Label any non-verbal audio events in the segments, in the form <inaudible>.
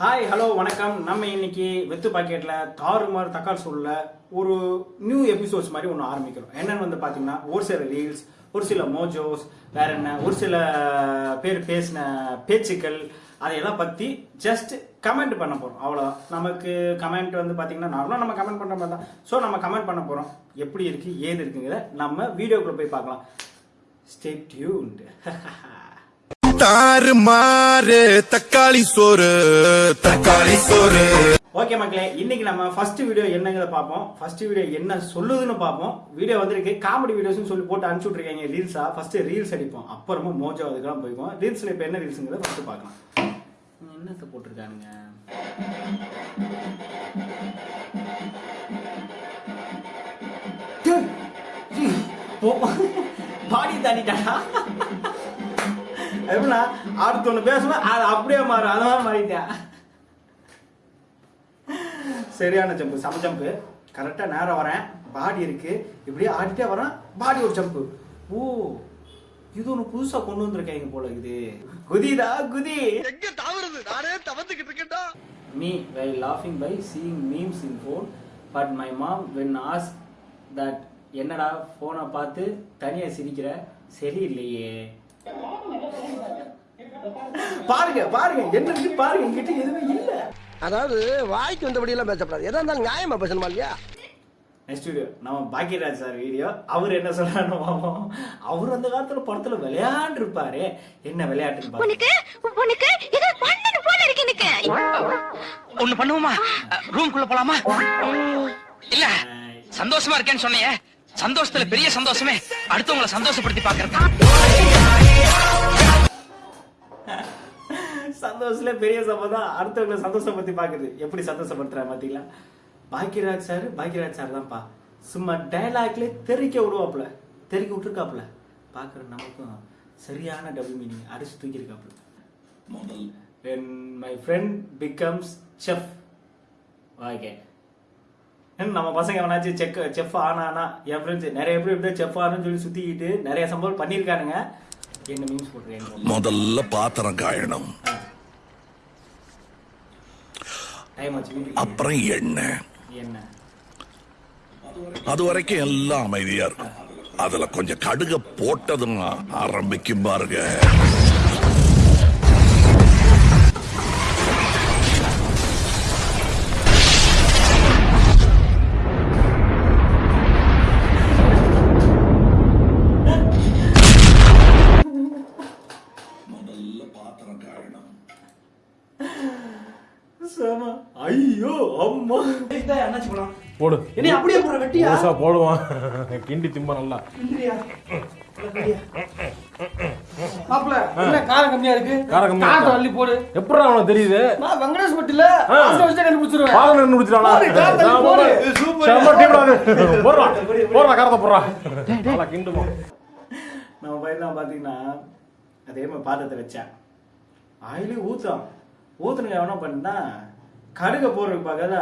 Hi hello வணக்கம். நம்ம இன்னைக்கு வெத்து பாக்கெட்ல தாறுமாறு தக்காளி சூழல ஒரு நியூ எபிசோட்ஸ் மாதிரி ஒன்று ஆரம்பிக்கிறோம். என்னன்னு வந்து பார்த்தீங்கன்னா ஒரு சில ரீல்ஸ் ஒரு சில மோஜோஸ் வேற என்ன ஒரு சில பேர் பேசின பேச்சுக்கள் அதையெல்லாம் பற்றி ஜஸ்ட் கமெண்ட் பண்ண போகிறோம் அவ்வளோதான் நமக்கு கமெண்ட் வந்து பார்த்தீங்கன்னா நார்மலாக நம்ம கமெண்ட் பண்ணுற மாதிரி தான். ஸோ நம்ம கமெண்ட் பண்ண போகிறோம் எப்படி இருக்கு ஏது இருக்குங்கிறத நம்ம வீடியோக்குள்ளே போய் பார்க்கலாம். ஸ்டே டியூன்ட் <laughs> தாறு மாறு தக்காளி சோறு தக்காளி சோறு. ஓகே மக்களே இன்னைக்கு நம்ம ஃபர்ஸ்ட் வீடியோ என்னங்கிறத பார்ப்போம். ஃபர்ஸ்ட் வீடியோ என்ன சொல்லுதுன்னு பார்ப்போம். வீடியோ வந்திருக்கு. காமெடி வீடியோஸ்னு சொல்லி போட்டு அனுப்பிச்சு விட்ருக்காங்க ரீல்ஸா ஃபர்ஸ்ட் ரீல்ஸ் அடிப்போம். அப்புறமா மோஜோ அதுக்கெல்லாம் போய்க்கும் ரீல்ஸ்ல இப்போ என்ன ரீல்ஸுங்கிறத ஃபர்ஸ்ட் பார்க்கலாம். என்னத்தை போட்டிருக்கானுங்க? பாடி தாண்டிட்டாடா எப்படின்னா அடுத்த ஒன்று பேசணும் அது அப்படியே மாறும். அந்த மாதிரி மாறிட்டேன். சரியான ஜம்பு சம ஜம்பு கரெக்டாக நேரம் வரேன். பாடி இருக்கு. இப்படியே ஆடிட்டே வரேன். பாடி ஒரு ஜம்பு ஓ இது ஒன்று புதுசாக கொண்டு வந்திருக்காங்க போல இது குதிடா குதி. எங்க தாவறது? நானே தவந்துகிட்டு இருக்கேன்டா. Me while laughing by seeing memes in phone but my mom when asked that என்னடா போனை பார்த்து தனியா சிரிக்கிற? சரியில்லையே பாருங்க பாருங்க என்ன பாருங்க என்கிட்ட எதுவுமே இல்ல. அதாவது வாய்க்கு வந்தபடி எல்லாம் பேசப்படாது. எதா இருந்தாலும் நியாயமா பேசணுமா இல்லையா? நெக்ஸ்ட் வீடியோ நம்ம பாக்கியராஜ் சார் வீடியோ அவர் என்ன சொல்றாரு அவர் அந்த காலத்துல படத்துல விளையாண்டு இருப்பாரு என்ன பாருங்க உனக்கு உனக்கு ஏதோ பண்ணணும் போல இருக்கு எனக்கு. ஒண்ணு பண்ணுவோமா? ரூம்குள்ள போலாமா? இல்ல சந்தோஷமா இருக்கேன்னு சொன்னீங்க சந்தோஷத்துல பெரிய சந்தோஷமே அடுத்தவங்களை சந்தோஷப்படுத்தி பாக்குறது சந்தோஷத்துல பெரிய சம்பதம் அடுத்தவங்களை சந்தோஷப்படுத்தி பாக்குறது எப்படி சந்தோஷப்படுத்துறாரு பாத்தீங்களா பாக்கியராஜ் சார் பாக்கியராஜ் சார் தான்ப்பா. சும்மா டைலாக்ல தெறிக்க விடுவாப்புல. தெறிக்க விட்டுருக்காப்புல. பாக்குற நமக்கும் சரியான டபுள் மீனிங் அடிச்சு தூக்கியிருக்காப்புல. when my friend becomes chef. Okay நம்ம பசங்க எவனாச்சும் செக் செஃப் ஆனானா என் ஃப்ரெண்ட்ஸ் நிறைய பேர் இப்படி செஃப் ஆனு சொல்லி சுத்திக்கிட்டு நிறைய சம்பவம் பண்ணியிருக்கானுங்க. என்ன மீன்ஸ் போட்டுருக்கேன் முதல்ல பாத்திரம் காயணும். அப்புறம் எண்ணெய். என்ன அது வரைக்கும் எல்லாம் அமைதியா இருக்கும். அதுல கொஞ்சம் கடுக போட்டதும் ஆரம்பிக்கும் பாருங்க. போடு. என்ன அப்படியே போற வெட்டியா? முழுசா போடுவான். கிண்டி திம்ப நல்லா. மாப்பிள என்ன காரம் கம்மியா இருக்கு? காரம் கம்மியா? காரத்தை அள்ளி போடு. எப்படி அவனுக்கு தெரியுது? நான் வெங்கடேஷ் பட்டில ஆ. வச்சு கண்டுபிடிச்சிருவேன். நின்று முடிச்சிட்டானா போடு, காரத்தை அள்ளி போடு. இது சூப்பர். போடுறா போடுறா காரத்தை போடுறா. நல்லா கிண்டுமா. நம்ம பையன் பாத்தீங்கன்னா அதே மாதிரி பாத்திரத்தை வச்சேன். ஆயிலே ஊத்துறான். ஊத்துனுங்க எவனா பண்ணா கடுக போடுறதுக்கு பார்க்காத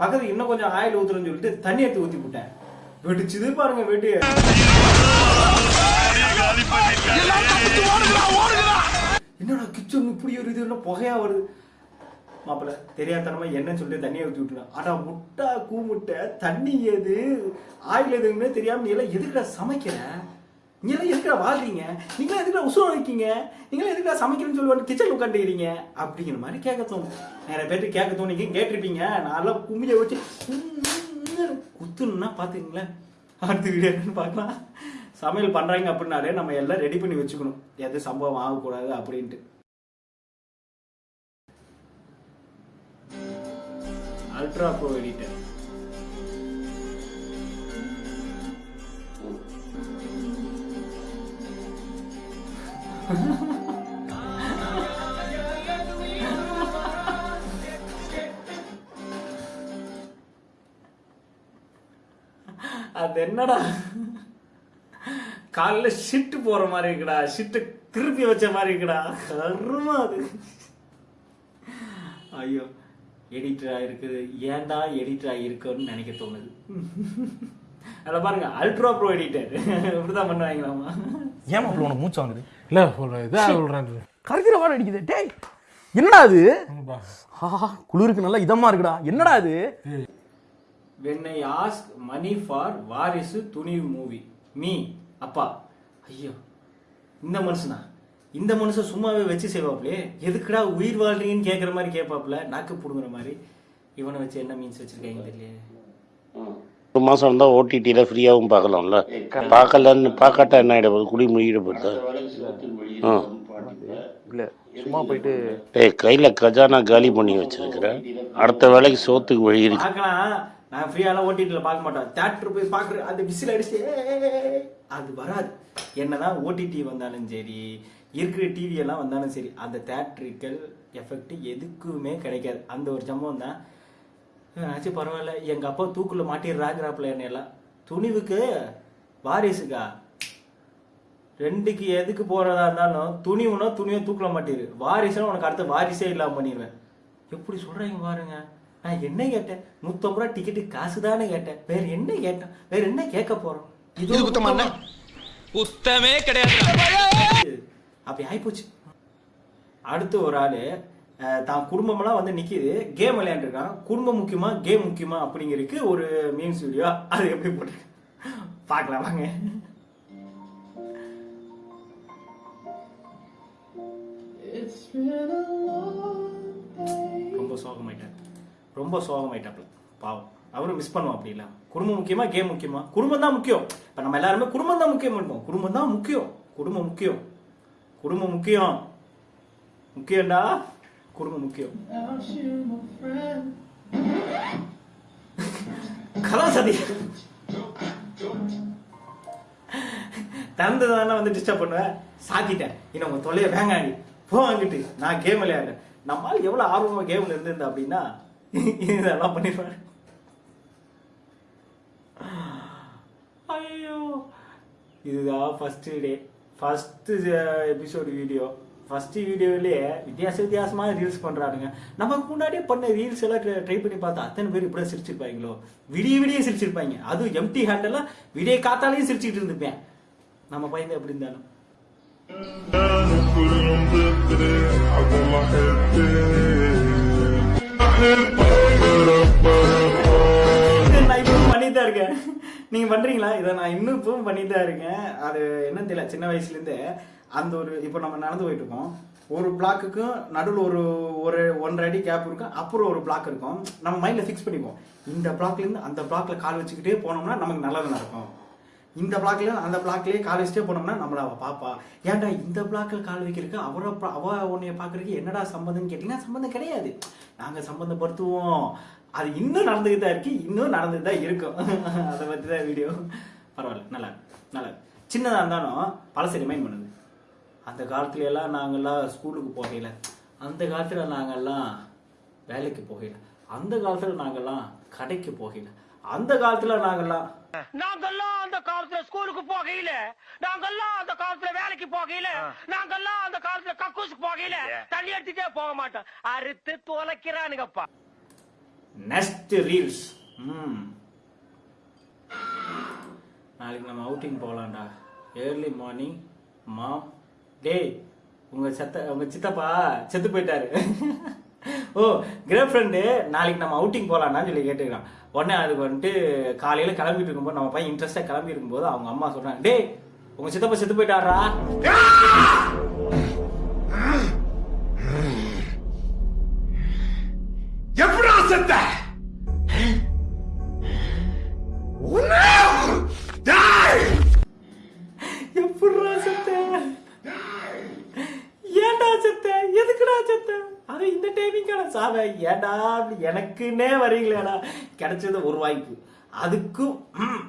பக்கத்துக்கு இன்னும் கொஞ்சம் ஆயில் ஊத்துறேன்னு சொல்லிட்டு தண்ணி எடுத்து ஊத்தி விட்டேன். வெடிச்சுது பாருங்க வெடி என்னடா கிச்சன் இப்படி ஒரு இது என்ன புகையா வருது? மாப்பிள்ள தெரியாதனமா என்னன்னு சொல்லி தண்ணியை ஊற்றி விட்டுருவேன் ஆனா முட்டா கூமுட்டை தண்ணி எது? ஆயில் எதுவுமே தெரியாம நீ எல்லாம் எதுக்குடா சமைக்கிறேன் நீங்களாம் எல்லாம் எதுக்குடா வாழ்றீங்க? நீங்களாம் எதுக்குடா உசுரம் வைக்கீங்க நீங்களாம் எதுக்குடா சமைக்கிறேன்னு சொல்லுவாங்க கிச்சன் உட்காந்துக்கிறீங்க அப்படிங்கிற மாதிரி கேட்க தோணும். நிறைய பேருக்கு கேட்க தோணிங்க கேட்டிருப்பீங்க? நல்லா கும்மியை வச்சு குத்துணுன்னா பாத்துக்கங்களேன். அடுத்த வீடியோ பார்க்கலாம். சமையல் பண்ணுறாங்க அப்படின்னாலே நம்ம எல்லாம் ரெடி பண்ணி வச்சுக்கணும். எது சம்பவம் ஆகக்கூடாது அப்படின்ட்டு. அல்ட்ரா ப்ரோ எடிட்டர் அது என்னடா? காலைல ஷிட்டு போற மாதிரி இருக்குடா. ஷிட்டு திருப்பி வச்ச மாதிரி இருக்குடா. கருமா அது. ஐயோ எடிட்டரா இருக்குது. ஏன்டா எடிட்டரா இருக்குன்னு நினைக்க தோணுது. அதில் பாருங்க அல்ட்ரா ப்ரோ எடிட்டர் இப்படிதான் பண்ணுவாங்களாமா ஏமா உனக்கு மூச்சு வாங்குது? இல்ல சொல்றேன் இதா சொல்றேன். கருக்கிற வாரம் அடிக்குது. டேய் என்னடா அது? ஆஹா குளிருக்கு நல்லா இதமா இருக்குடா. என்னடா இது when I ask money for Varisu Thunivu movie. Me அப்பா. ஐயோ இந்த மனுஷனா? இந்த மனுஷன் சும்மாவே வச்சு செய்வாப்லே. எதுக்குடா உயிர் வாழ்றீங்கன்னு கேட்குற மாதிரி கேட்பாப்ல நாக்கு புடுங்குற மாதிரி. இவனை வச்சு என்ன மீன்ஸ் வச்சிருக்காங்க தெரியல ஒரு மாசம் இருந்தா ஓடிடியில ஃப்ரீயாவும் பார்க்கலாம்ல. பார்க்கலன்னு பார்க்காட்டா என்ன ஆயிட போகுது குடி முடியிட போகுது. ஆ. இல்ல சும்மா போயிட்டு டேய் கையில கஜானா காலி பண்ணி வச்சிருக்கிறேன் அடுத்த வேலைக்கு சோத்துக்கு வழி இருக்கு. பார்க்கலாம் நான் ஃப்ரீயாலாம் ஓடிடியில் பார்க்க மாட்டேன். தேட்டர் போய் பார்க்குற அந்த விசில் அடிச்சு "ஏய்" அது வராது. என்னதான் ஓடிடி வந்தாலும் சரி இருக்கிற டிவி எல்லாம் வந்தாலும் சரி அந்த தேட்ரிக்கல் எஃபெக்ட் எதுக்குமே கிடைக்காது. அந்த ஒரு சம்பவம் தான் ஆச்சு பரவாயில்ல. எங்க அப்பா தூக்குல மாட்டிடுறாங்கிறாப்புல என்ன எல்லாம் துணிவுக்கு வாரிசுக்கா. ரெண்டுக்கு எதுக்கு போறதா இருந்தாலும் துணிவுனா துணியை தூக்கல மாட்டிரு. வாரிசுனா உனக்கு அடுத்த வாரிசே இல்லாம பண்ணிடுவேன் எப்படி சொல்றீங்க பாருங்க. நான் என்ன கேட்டேன்? நூத்தம்பது ரூபா டிக்கெட்டு காசு தானே கேட்டேன். வேற என்ன கேட்டேன்? வேற என்ன கேட்க போறோம்? இது குத்தமா. குத்தமே கிடையாது. அப்படி ஆயிப்போச்சு. அடுத்து ஒரு ஆளு தான் குடும்பமெல்லாம் வந்து நிக்குது. கேம் விளையாண்டுருக்கான். குடும்பம் முக்கியமா கேம் முக்கியமா அப்படிங்கிறதுக்கு ஒரு மீம்ஸ் வீடியோ அது எப்படி போட்டு பார்க்கலாம் வாங்க. ரொம்ப சோகமாயிட்டார் ரொம்ப சோகமாயிட்டாப்ல பாவம். அவரும் மிஸ் பண்ணுவோம் அப்படி இல்ல குடும்பம் முக்கியமா கேம் முக்கியமா? குடும்பம் தான் முக்கியம். இப்ப நம்ம எல்லாருமே குடும்பம் தான் முக்கியம் பண்ணுவோம். குடும்பம் தான் முக்கியம். குடும்பம் முக்கியம். குடும்பம் முக்கியம். முக்கியம்டா. குடும்பம் முக்கியம். கலாசதி. திறந்ததானே வந்து டிஸ்டர்ப் பண்ணுவேன் சாத்திட்டேன். இன்னும் உங்க தொல்லையை வேங்காடி. போ வாங்கிட்டு நான் கேம் விளையாடுறேன். நம்மால் எவ்வளவு ஆர்வமா கேம்ல இருந்திருந்தா அப்படின்னா இதெல்லாம் பண்ணிடுவேன் ஐயோ. இதுதான் first day first episode video first வீடியோவிலே வித்தியாச வித்தியாசமாக ரீல்ஸ் பண்ணுறாருங்க நமக்கு முன்னாடியே பண்ண ரீல்ஸ் எல்லாம் ட்ரை பண்ணி பார்த்தா அத்தனை பேர் இப்படி சிரிச்சிருப்பாங்களோ விடிய விடிய சிரிச்சிருப்பாங்க அதுவும் எம்டி ஹேண்டெல்லாம் விடிய காத்தாலையும் சிரிச்சிட்டு இருந்துப்பேன் நம்ம பையன் எப்படி இருந்தாலும். இதை நான் இப்பவும் பண்ணிட்டு தான் இருக்கேன். நீங்க பண்றீங்களா? இதை நான் இன்னும் இப்பவும் பண்ணிட்டு தான் இருக்கேன். அது என்னன்னு தெரியல சின்ன வயசுல இருந்தே. அந்த ஒரு இப்போ நம்ம நடந்து போயிட்டு இருக்கோம் ஒரு பிளாக்குக்கும் நடுவில் ஒரு ஒரு ஒன்றரை அடி கேப் இருக்கும் அப்புறம் ஒரு பிளாக் இருக்கும். நம்ம மைண்டில் ஃபிக்ஸ் பண்ணிப்போம் இந்த பிளாக்லேருந்து அந்த பிளாக்ல கால் வச்சுக்கிட்டே போனோம்னா நமக்கு நல்லது நடக்கும். இந்த பிளாக்ல அந்த பிளாக்லேயே கால் வச்சுட்டே போனோம்னா நம்மள அவள் பாப்பா. ஏன்டா இந்த பிளாக்ல கால் வைக்கிறதுக்கு அவரை அவ உன்னைய பார்க்கறதுக்கு என்னடா சம்மந்தம்னு கேட்டிங்கன்னா சம்மந்தம் கிடையாது. நாங்கள் சம்மந்தப்படுத்துவோம் அது இன்னும் நடந்துக்கிட்டு தான் இருக்கு இன்னும் நடந்துட்டு தான் இருக்கும். <laughs> அதை பற்றி தான் வீடியோ பரவாயில்ல நல்லா நல்லா. சின்னதாக இருந்தாலும் பழசை ரிமைண்ட் பண்ணுது. அந்த காலத்துல எல்லாம் நாங்கெல்லாம் ஸ்கூலுக்கு போகையில அந்த காலத்துல நாங்கெல்லாம் வேலைக்கு போகையில அந்த காலத்துல நாங்கெல்லாம் கடைக்கு போகையில அந்த காலத்துல நாங்கெல்லாம் நாங்கெல்லாம் அந்த காலத்துல ஸ்கூலுக்கு போகையில நாங்கெல்லாம் அந்த காலத்துல வேலைக்கு போகையில நாங்கெல்லாம் அந்த காலத்துல கக்கூசுக்கு போகையில தண்ணி எடுத்துட்டே போக மாட்டோம். அறுத்து தொலைக்கிறானுங்கப்பா நெக்ஸ்ட் ரீல்ஸ் ம். நாளைக்கு நம்ம அவுட்டிங் போகலாம்டா. ஏர்லி மார்னிங் மாம் டேய் உங்க செத்த உங்க சித்தப்பா செத்து போயிட்டாரு. ஓ கிரேட் ஃப்ரெண்டு நாளைக்கு நம்ம அவுட்டிங் போகலான்னு சொல்லி கேட்டுக்கிறான். உடனே அதுக்கு வந்துட்டு காலையில் கிளம்பிட்டு இருக்கும்போது நம்ம பையன் இன்ட்ரெஸ்ட்டாக கிளம்பி இருக்கும்போது அவங்க அம்மா சொல்கிறாங்க டேய் உங்க சித்தப்பா செத்து போயிட்டாரா டைமிங்கான சாவ ஏன்டா அப்படி எனக்குன்னே வரீங்களேடா கிடைச்சது ஒரு வாய்ப்பு அதுக்கும் ம்,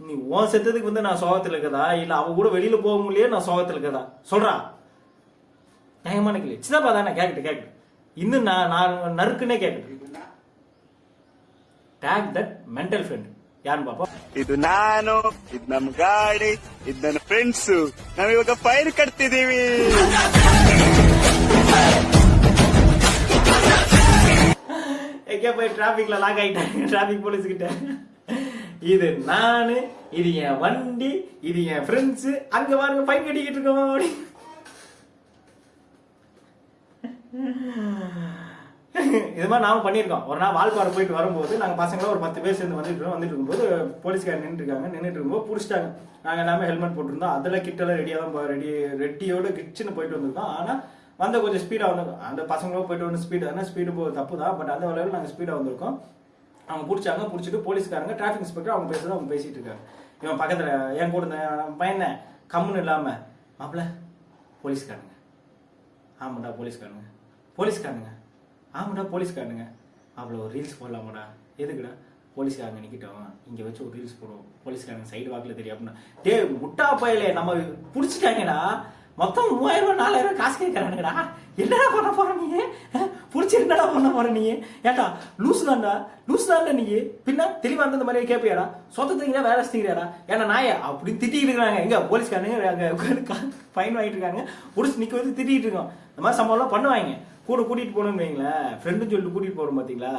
நீ உன் செத்ததுக்கு வந்து நான் சோகத்துல இருக்கதா இல்ல அவ கூட வெளியில போக முடியல நான் சோகத்துல இருக்கதா சொல்றா நியாயமான கேள்வி சின்னப்பா தானே கேக்கட்டு கேக்கட்டு இன்னும் நான் நான் நறுக்குன்னே கேக்கட்டு டேக் தட் மென்டல் ஃப்ரெண்ட் யாருன்னு பாப்போம் ಇದು ನಾನು ಇದು ನಮ್ ಗಾಡಿ ಇದು ನನ್ನ ಫ್ರೆಂಡ್ಸ್ ನಾವಿವಾಗ ಫೈರ್ ಕಟ್ತಿದೀವಿ எங்கே போய் டிராஃபிக்கில் லாக் ஆயிட்டாங்க? டிராஃபிக் போலீஸ்கிட்ட இது நானு இது என் வண்டி இது என் ஃப்ரெண்ட்ஸு அங்க பாருங்க ஃபைன் கட்டிக்கிட்டு இருக்கோம் அப்படி. இது மாதிரி நாம பண்ணியிருக்கோம். ஒரு நாள் வால்பாறை போயிட்டு வரும்போது நாங்கள் பசங்களை ஒரு பத்து பேர் சேர்ந்து வந்துட்டு இருக்கோம். வந்துட்டு இருக்கும்போது போலீஸ்கார் நின்றுட்டு இருக்காங்க. நின்றுட்டு இருக்கும்போது பிடிச்சிட்டாங்க. நாங்கள் எல்லாமே ஹெல்மெட் போட்டிருந்தோம். அதில் கிட்டெல்லாம் ரெடியாக தான் ரெடி ரெட்டியோட கிச்சுன்னு போயிட்டு வந்திருக்கோம். ஆனால் வந்து கொஞ்சம் ஸ்பீடாக வந்திருக்கோம் அந்த பசங்களும் போயிட்டு வந்து ஸ்பீடு ஆனால் ஸ்பீடு போகிறது தப்பு தான் பட் அந்த வேலையில் நாங்கள் ஸ்பீடாக வந்திருக்கோம். அவங்க பிடிச்சாங்க பிடிச்சிட்டு போலீஸ்காரங்க டிராஃபிக் இன்ஸ்பெக்டர் அவங்க பேசுறது அவங்க பேசிட்டு இருக்காங்க. இவன் பக்கத்தில் என் கூட இருந்த பையனை கம்முன்னு இல்லாமல் மாப்பிள்ள போலீஸ்காரங்க ஆமாடா போலீஸ்காரனுங்க. போலீஸ்காரனுங்க? ஆமாடா போலீஸ்காரனுங்க. அவ்வளோ ஒரு ரீல்ஸ் போடலாமாடா? எதுக்குடா? போலீஸ்காரங்க நிற்கிட்டோம் இங்கே வச்சு ஒரு ரீல்ஸ் போடுவோம். போலீஸ்காரங்க சைடு வாக்கில் தெரியும். அப்படின்னா டே முட்டா பயலே நம்ம பிடிச்சிட்டாங்கடா. மொத்தம் மூவாயிரம் ரூபாய் நாலாயிரம் ரூபாய் காசு கேட்கறானுங்கடா. என்னடா பண்ண போற நீ? பிடிச்சி என்னடா பண்ண போற நீ? ஏட்டா லூஸ் தான்டா லூஸ் தான்டா நீ? பின்ன தெளிவா இருந்த மாதிரி கேட்பியாடா சொத்தத்தீங்களா வேலை செஞ்சீங்கடா ஏன்னா நாய அப்படி திட்டிட்டு இருக்காங்க எங்க போலீஸ்காரனுங்க அங்க உட்கார்ந்து ஃபைன் வாங்கிட்டு இருக்காங்க. பிடிச்சி நிக்க வந்து திட்டிட்டு இருக்கோம். இந்த மாதிரி சம்பவம்லாம் பண்ணுவாங்க. கூட கூட்டிட்டு போகணும்னு வைங்களேன் ஃப்ரெண்டுன்னு சொல்லிட்டு கூட்டிட்டு போறோம் பாத்தீங்களா?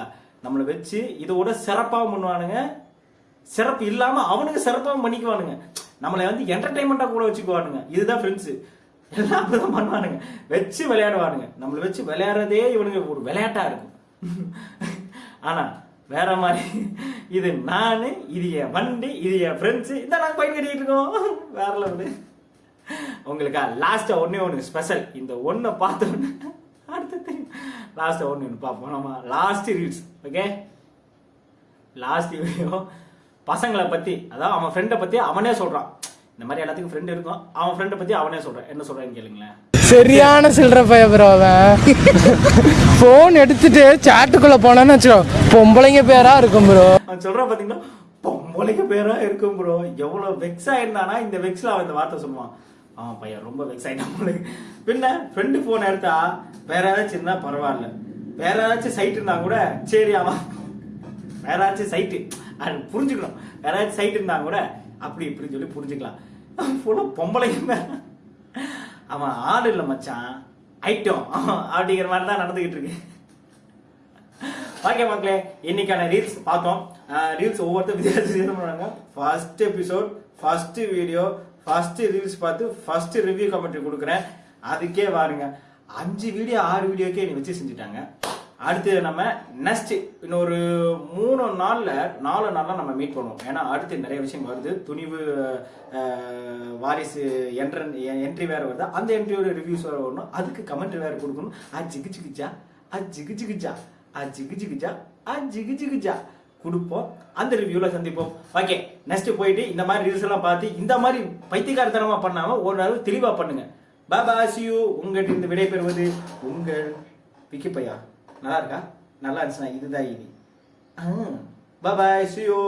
நம்மளை வச்சு இதோட சிறப்பாகவும் பண்ணுவானுங்க. சிறப்பு இல்லாம அவனுக்கு சிறப்பாகவும் பண்ணிக்குவானுங்க. நம்மளை வந்து என்டர்டைன்மெண்ட்டாக கூட வச்சுக்குவானுங்க. இதுதான் ஃப்ரெண்ட்ஸு எல்லாம் அப்படிதான் <laughs> பண்ணுவானுங்க வச்சு விளையாடுவானுங்க. நம்மளை வச்சு விளையாடுறதே இவனுங்க ஒரு விளையாட்டா இருக்கும். <laughs> ஆனா வேற மாதிரி இது நானு இது என் வண்டி இது என் ஃப்ரெண்ட்ஸு இதான் நாங்கள் பயன் கட்டிட்டு இருக்கோம். <laughs> வேற லெவலு உங்களுக்கா லாஸ்ட்டாக ஒன்றே ஒன்று ஸ்பெஷல் இந்த ஒன்றை பார்த்த அடுத்து தெரியும். லாஸ்ட்டாக ஒன்று ஒன்று பார்ப்போம். நம்ம last reels okay last video பசங்களை பற்றி அதாவது அவன் ஃப்ரெண்டை பற்றி அவனே சொல்கிறான் இந்த மாதிரி எல்லாத்துக்கும் ஃப்ரெண்ட் இருக்கும். அவன் ஃப்ரெண்டை பற்றி அவனே சொல்கிறான் என்ன சொல்கிறான்னு கேளுங்களேன். சரியான சில்லற பைய ப்ரோ அவன். போன் எடுத்துட்டு சாட்டுக்குள்ள போனான்னு வச்சுக்கோ பொம்பளைங்க பேரா இருக்கும் ப்ரோ அவன் சொல்கிறான் பார்த்தீங்கன்னா பொம்பளைக்கு பேராக இருக்கும் ப்ரோ எவ்வளோ வெக்ஸ் ஆயிருந்தானா இந்த வெக்ஸில் அவன் இந்த வார்த்தை சொல்லுவான். அவன் பையன் ரொம்ப வெக்ஸ் ஆகிட்டான் போல. பின்ன ஃப்ரெண்டு ஃபோன் எடுத்தா வேற ஏதாச்சும் இருந்தால் பரவாயில்ல. வேற ஏதாச்சும் சைட் இருந்தா கூட சரி அவன் வேற ஏதாச்சும் சைட்டு அது புரிஞ்சுக்கணும். வேற ஏதாச்சும் சைட் இருந்தா கூட அப்படி இப்படி சொல்லி புரிஞ்சுக்கலாம். <laughs> ஃபுல்லாக பொம்பளைங்க அவன் ஆள் இல்லை மச்சான். ஐட்டம். அப்படிங்கிற மாதிரி தான் நடந்துக்கிட்டு இருக்கு. ஓகே மக்களே இன்னைக்கான ரீல்ஸ் பார்த்தோம். ரீல்ஸ் ஒவ்வொருத்தரும் வித்தியாசம் பண்ணுவாங்க first episode first video first reels பார்த்து ஃபர்ஸ்ட் ரிவ்யூ கமெண்ட்ரி கொடுக்குறேன். அதுக்கே வாருங்க. அஞ்சு வீடியோ ஆறு வீடியோக்கே நீ வச்சு செஞ்சுட்டாங்க. அடுத்து நம்ம நெக்ஸ்ட் இன்னொரு மூணு நாளில் நாலு நாளில் நம்ம மீட் பண்ணுவோம். ஏன்னா அடுத்து நிறைய விஷயம் வருது. துணிவு வாரிசு என்ட்ரன் என்ட்ரி வேறு வருது. அந்த என்ட்ரியோட ரிவ்யூஸ் வேறு வரணும். அதுக்கு கமெண்ட் வேறு கொடுக்கணும். ஆ ஜிகு ஜிகுஜா ஆ ஜிகு ஜிகுஜா ஆ ஜிகு ஜிகுஜா ஆ ஜிகு ஜிகுஜா கொடுப்போம். அந்த ரிவ்யூவில் சந்திப்போம். ஓகே நெக்ஸ்ட் போயிட்டு இந்த மாதிரி ரீல்ஸ் எல்லாம் பார்த்து இந்த மாதிரி பைத்தியக்காரத்தனமா பண்ணாமல் ஒரு நாள் தெளிவாக பண்ணுங்க. பாபா சியூ உங்கள்கிட்ட இருந்து விடைபெறுவது உங்கள் விக்கிப்பையா? நல்லா இருக்கா? நல்லா இருந்துச்சுன்னா இதுதான் இது பாபாய் சியூ